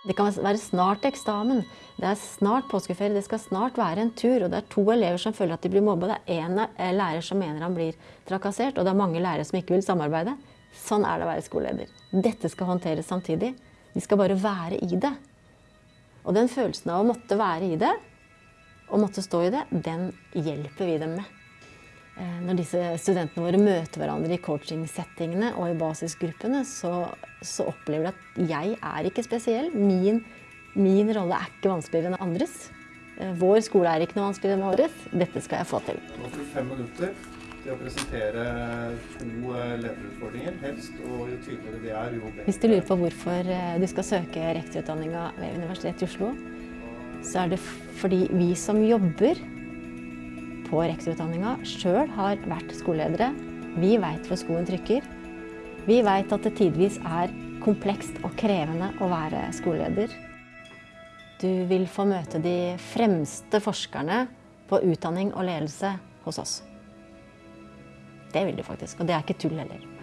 Det kan være snart eksamen, det er snart påskeferie, det skal snart være en tur, og det er to elever som føler at de blir mobba, det er en eh, lærer som mener han blir trakassert, og det er mange lærere som ikke vil samarbeide. Sånn er det å være skoleleder. Dette skal håndteres samtidig. De skal bare være i det. Og den følelsen av å måtte være i det, og måtte stå i det, den hjelper vi dem med. Eh, når disse studentene våre møter hverandre i coaching-settingene og i basisgruppene, så, så opplever de at jeg er ikke spesiell. Min, min rolle er ikke vanskeligere enn andres. Eh, vår skole er ikke noe vanskeligere enn våres. Dette skal jeg få til. Nå får du fem minutter til å presentere to eh, lederutfordringer, helst. Og jo tydeligere det er, jo bedre. Hvis du lurer på hvorfor du skal søke rektorutdanninga ved Universitetet i Oslo, så er det fordi vi som jobber på rektorutdanninga sjøl har vært skoleledere. Vi veit hvor skoen trykker. Vi veit at det tidvis er komplekst og krevende å være skoleleder. Du vil få møte de fremste forskerne på utdanning og ledelse hos oss. Det vil du faktisk, og det er ikke tull heller.